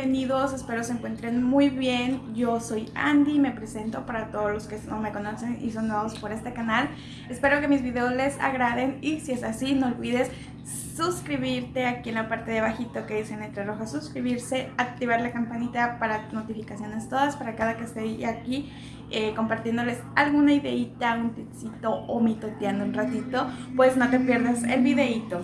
bienvenidos, espero se encuentren muy bien. Yo soy Andy, me presento para todos los que no me conocen y son nuevos por este canal. Espero que mis videos les agraden y si es así, no olvides suscribirte aquí en la parte de abajito que dice en letra roja suscribirse, activar la campanita para notificaciones todas, para cada que esté aquí eh, compartiéndoles alguna ideita, un tipcito o mitoteando un ratito, pues no te pierdas el videito.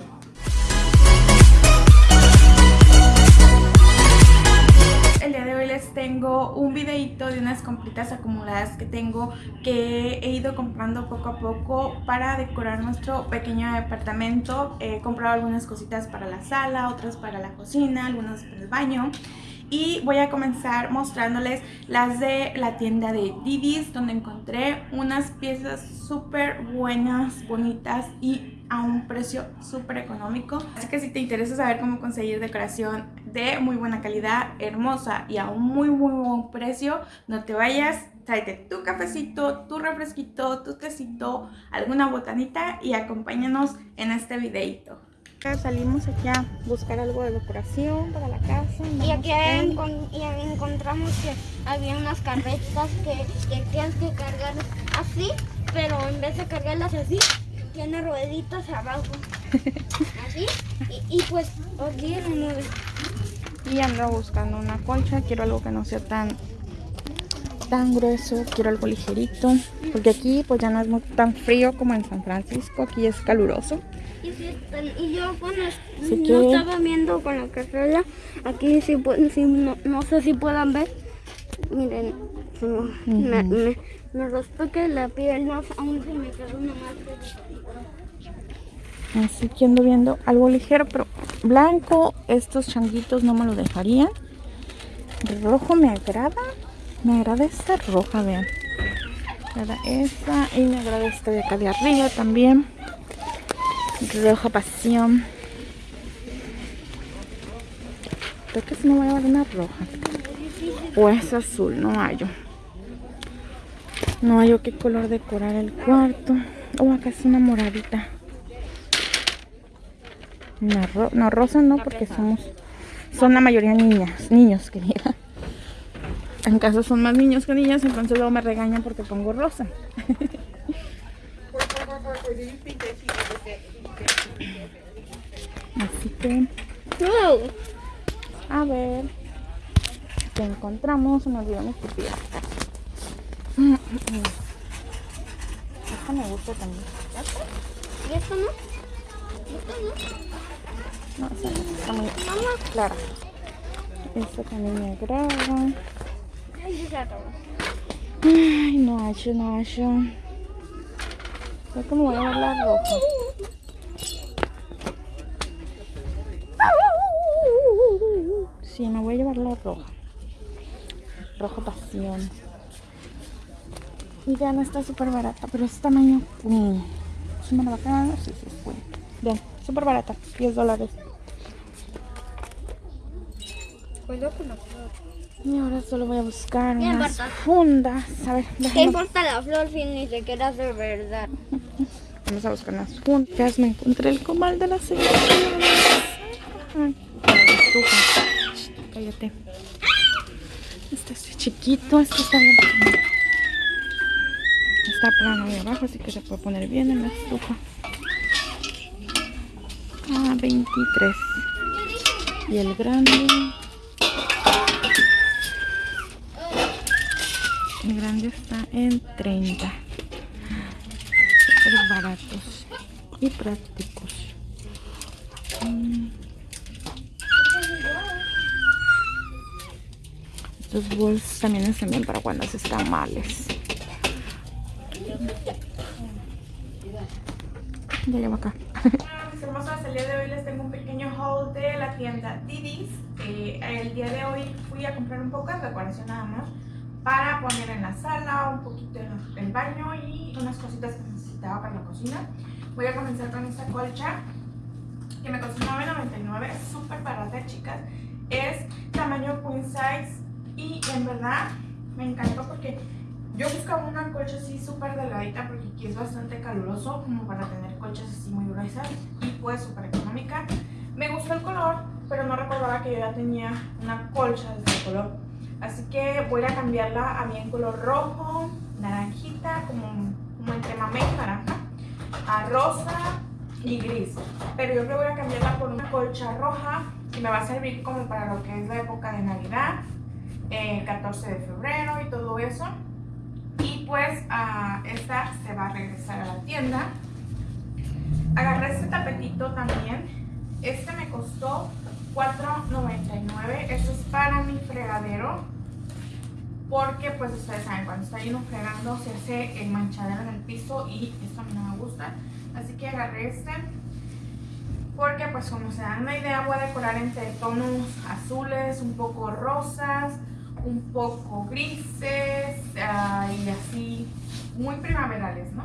Tengo un videito de unas compritas acumuladas que tengo que he ido comprando poco a poco para decorar nuestro pequeño departamento. He comprado algunas cositas para la sala, otras para la cocina, algunas para el baño y voy a comenzar mostrándoles las de la tienda de Didis donde encontré unas piezas súper buenas, bonitas y a un precio súper económico. Así que si te interesa saber cómo conseguir decoración de muy buena calidad, hermosa y a un muy muy buen precio, no te vayas, tráete tu cafecito, tu refresquito, tu tecito, alguna botanita y acompáñanos en este videito. Salimos aquí a buscar algo de decoración para la casa. Y aquí encontramos que había unas carretas que, que tienes que cargar así, pero en vez de cargarlas así, tiene rueditas abajo. Así. Y, pues aquí Y ando buscando una colcha. Quiero algo que no sea tan tan grueso, quiero algo ligerito, porque aquí pues ya no es muy, tan frío como en San Francisco, aquí es caluroso. Y, yo bueno, no estaba viendo con la carrera, aquí sí, no, sé si puedan ver, miren, me, me, me que la piel no, aún se me quedó una Así que ando viendo algo ligero, pero blanco, estos changuitos no me lo dejarían. Rojo me agrada, me agrada esta roja, vean. Me agrada esta y me agrada esta de acá de arriba también. Roja pasión. Creo que si me voy a dar una roja. O es azul, no hallo. No hallo qué color decorar el cuarto. O acá es una moradita. No, rosa no, porque somos son la mayoría niñas, niños, querida. En caso son más niños que niñas, entonces luego me regañan porque pongo rosa. Así que... A ver... ¿Qué encontramos? Me olvidó mi estupidez. Esta me gusta también. ¿Y esto no? no? No, esa no. Está muy clara. Esta también me agrada. Ay, no hallo, no hallo. Creo que me voy a ver la roja. Sí, me voy a llevar la roja. Rojo pasión. Y vean, está súper barata, pero es tamaño queen. ¿Es una bacana? Sí, sí, es queen. Vean, súper barata, 10 dólares. La y ahora solo voy a buscar unas fundas. A ver, ¿Qué importa la flor si ni siquiera es de verdad? Vamos a buscar unas fundas. Me encontré el comal de la señora. Ay, Cállate. Este es chiquito, este está bien. Está plano ahí abajo, así que se puede poner bien en la estufa. Ah, 23. Y el grande El grande está en 30. Pero baratos y prácticos. Mm. Estos bolsos también están bien para cuando se están males. Ya llevo acá. Hermosas, el día de hoy les tengo un pequeño haul de la tienda Didis. Eh, el día de hoy fui a comprar un poco de decoración nada más para poner en la sala, un poquito en el baño y unas cositas que necesitaba para la cocina. Voy a comenzar con esta colcha que me costó $9.99, es súper barata chicas. Es tamaño queen size y en verdad me encantó porque yo buscaba una colcha así súper delgadita porque aquí es bastante caluroso como para tener colchas así muy gruesas y pues súper económica. Me gustó el color, pero no recordaba que yo ya tenía una colcha de este color. Así que voy a cambiarla a bien color rojo, naranjita, como, como entre mamé naranja, a rosa y gris. Pero yo creo que voy a cambiarla por una colcha roja y me va a servir como para lo que es la época de Navidad, 14 eh, de febrero y todo eso. Y pues uh, esta se va a regresar a la tienda. Agarré este tapetito también. Este me costó $4.99. Esto es para mi fregadero. Porque pues ustedes saben, cuando está lleno fregando se hace el manchadero en el piso y esto a mí no me gusta. Así que agarré este. Porque pues como se dan una idea voy a decorar entre tonos azules, un poco rosas, un poco grises uh, y así muy primaverales, ¿no?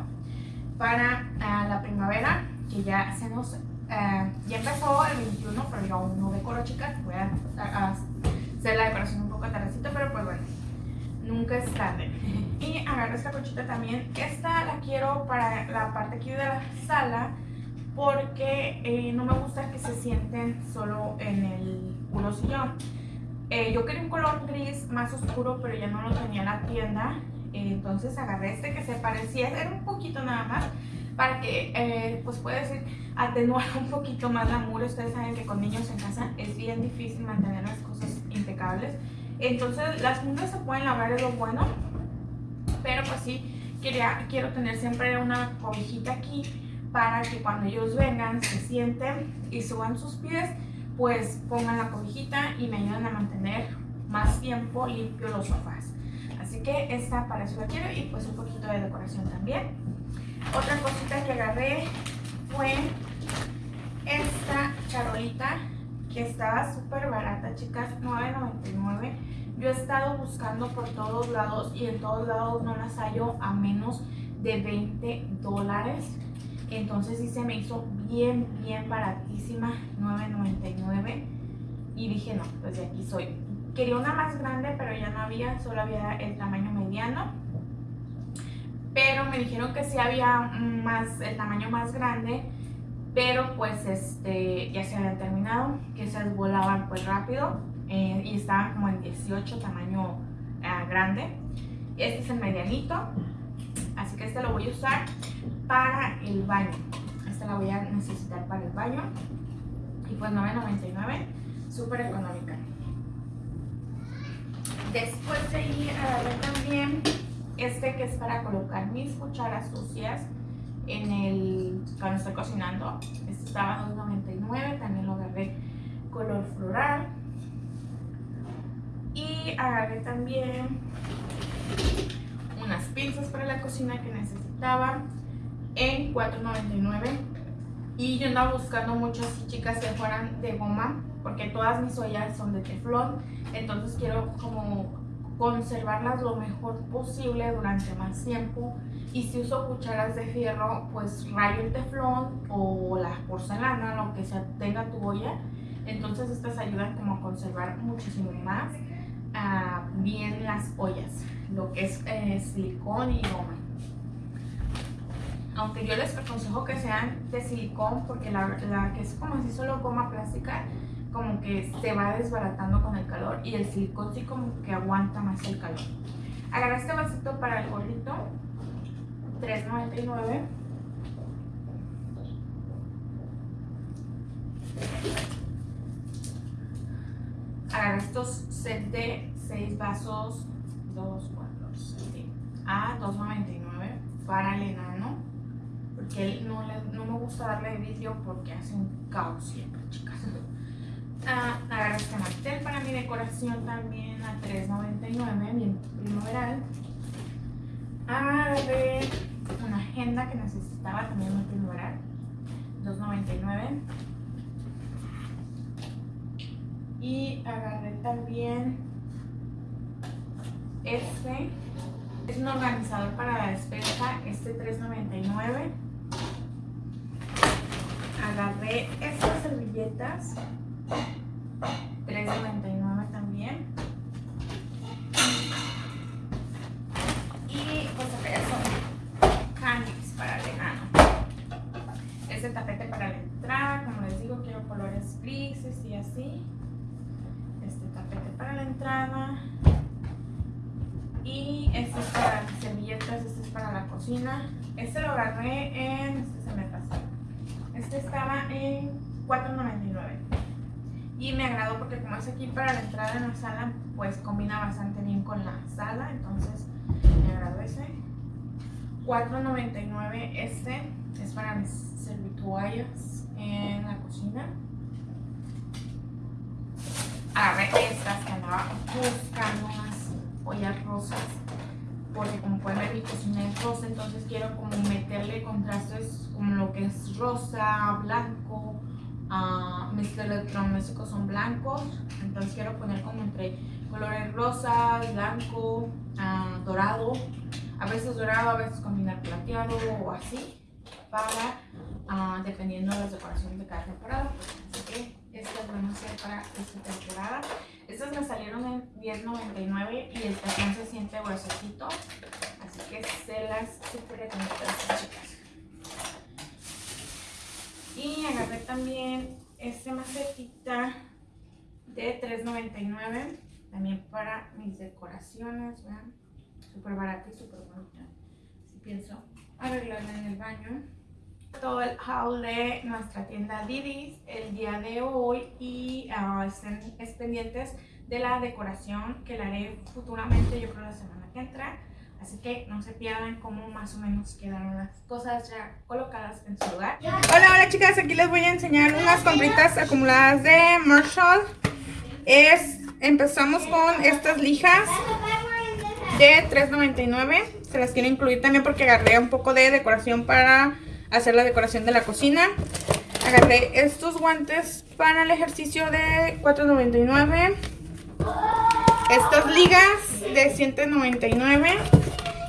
Para uh, la primavera, que ya se nos... Uh, ya empezó el 21, pero yo aún no decoro, chicas. Voy a, hacer la decoración un poco tardecito, pero pues bueno, nunca es tarde. Y agarro esta cochita también. Esta la quiero para la parte aquí de la sala porque eh, no me gusta que se sienten solo en el puro sillón. Eh, yo quería un color gris más oscuro, pero ya no lo tenía en la tienda. Eh, entonces agarré este que se parecía, era un poquito nada más, para que, eh, pues decir, atenuar un poquito más la muro. Ustedes saben que con niños en casa es bien difícil mantener las cosas impecables. Entonces las muros se pueden lavar, es lo bueno. Pero pues sí, quería, quiero tener siempre una cobijita aquí para que cuando ellos vengan se sienten y suban sus pies pues pongan la cobijita y me ayudan a mantener más tiempo limpio los sofás. Así que esta para eso la quiero y pues un poquito de decoración también. Otra cosita que agarré fue esta charolita que estaba súper barata, chicas, $9.99. Yo he estado buscando por todos lados y en todos lados no las hallo a menos de 20 dólares. Entonces sí se me hizo bien, bien baratísima, $9.99. Y dije, no, pues de aquí soy. Quería una más grande, pero ya no había, solo había el tamaño mediano. Pero me dijeron que sí había más, el tamaño más grande, pero pues este ya se habían terminado, que se volaban pues rápido eh, y estaban como en 18 tamaño eh, grande. Este es el medianito, así que este lo voy a usar para el baño. Esta la voy a necesitar para el baño. Y pues 9.99, súper económica. Después de ahí agarré también este que es para colocar mis cucharas sucias en el cuando estoy cocinando. Este estaba 2.99, también lo agarré color floral. Y agarré también unas pinzas para la cocina que necesitaba en $4.99 y yo andaba buscando muchas chicas que fueran de goma porque todas mis ollas son de teflón entonces quiero como conservarlas lo mejor posible durante más tiempo. Y si uso cucharas de fierro pues rayo el teflón o la porcelana lo que sea tenga tu olla. Entonces estas ayudan como a conservar muchísimo más uh, bien las ollas lo que es eh, silicón y goma. Aunque yo les aconsejo que sean de silicón porque la, que es como si solo goma plástica como que se va desbaratando con el calor y el silicón sí como que aguanta más el calor. Agarré este vasito para el gorrito, $3.99. Agarré estos set de 6 vasos, 2, 4, 7, a $2.99 para el enano porque él no, le, no me gusta darle vidrio porque hace un caos siempre, chicas. Ah, agarré este mantel para mi decoración también a $3.99, bien primaveral. Agarré una agenda que necesitaba también muy primaveral, $2.99. Y agarré también este, es un organizador para la despensa, este $3.99 agarré estas servilletas 3.99 también y pues son candies para el enano este tapete para la entrada como les digo quiero colores grises y así así. Este tapete para la entrada. Y este es para las servilletas, este es para la cocina. Este lo agarré en, este se me pasó. Este estaba en 4.99 y me agradó porque como es aquí para la entrada en la sala, pues combina bastante bien con la sala, entonces me agradó ese. 4.99 este es para mis servituallas en la cocina. ver estas que andaba buscando ollas rosas porque como pueden ver mi cocina es rosa, entonces quiero como meterle contrastes como lo que es rosa, blanco, uh, mis electrodomésticos son blancos, entonces quiero poner como entre colores rosas, blanco, ah, dorado, a veces dorado, a veces combinar plateado o así, para, uh, dependiendo de las decoraciones de cada temporada. Así que estas van a ser para esta temporada. Estas me salieron en 10.99 y el tacón se siente gruesecito, así que se las super recomiendo chicas. Y agarré también este macetita de 3.99, también para mis decoraciones, vean, súper barata y súper bonita. Si pienso arreglarla en el baño todo el haul de nuestra tienda Didis el día de hoy y uh, estén pendientes de la decoración que la haré futuramente, yo creo la semana que entra. Así que no se pierdan cómo más o menos quedaron las cosas ya colocadas en su lugar. Hola, hola chicas, aquí les voy a enseñar unas compritas acumuladas de Marshall. Es, empezamos con estas lijas de $3.99. Se las quiero incluir también porque agarré un poco de decoración para hacer la decoración de la cocina. Agarré estos guantes para el ejercicio de $4.99. Estas ligas de 199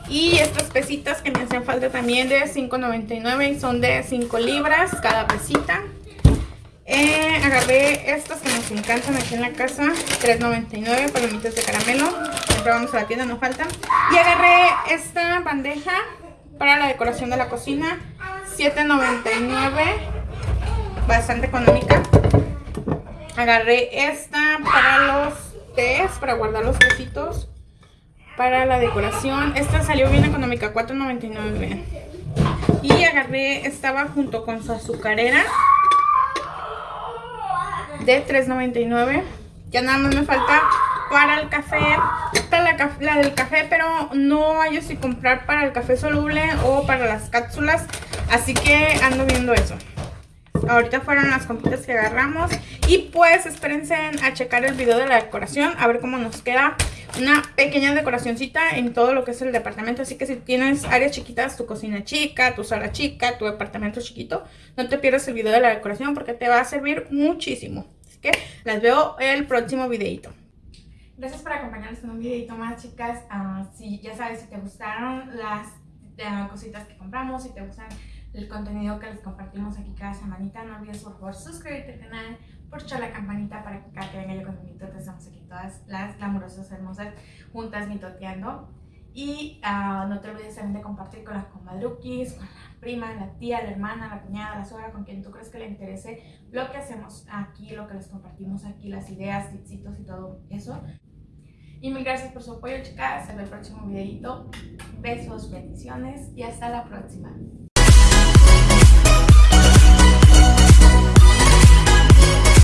y estas pesitas que me hacen falta también de 5.99 y son de 5 libras cada pesita. Eh, agarré estas que nos encantan aquí en la casa, 3.99 palomitas de caramelo. Siempre vamos a la tienda, no faltan. Y agarré esta bandeja para la decoración de la cocina, 7.99, bastante económica. Agarré esta para los para guardar los tecitos, para la decoración. Esta salió bien económica, 4.99. Y agarré, estaba junto con su azucarera de 3.99. Ya nada más me falta para el café, para la, del café, pero no hay si comprar para el café soluble o para las cápsulas. Así que ando viendo eso. Ahorita fueron las compritas que agarramos. Y pues espérense a checar el video de la decoración. A ver cómo nos queda una pequeña decoracióncita en todo lo que es el departamento. Así que si tienes áreas chiquitas, tu cocina chica, tu sala chica, tu departamento chiquito, no te pierdas el video de la decoración porque te va a servir muchísimo. Así que las veo el próximo videito. Gracias por acompañarnos en un videito más, chicas. Uh, si ya sabes, si te gustaron las uh, cositas que compramos, si te gustan el contenido que les compartimos aquí cada semanita, no olvides por favor suscribirte al canal, por echar la campanita para que cada que venga yo con mi mitote estamos aquí todas las glamurosas, hermosas, juntas mitoteando. Y uh, no te olvides también de compartir con las comadruquis, con la prima, la tía, la hermana, la cuñada, la suegra, con quien tú crees que le interese lo que hacemos aquí, lo que les compartimos aquí, las ideas, tipsitos y todo eso. Y mil gracias por su apoyo, chicas. Hasta el próximo videito. Besos, bendiciones y hasta la próxima.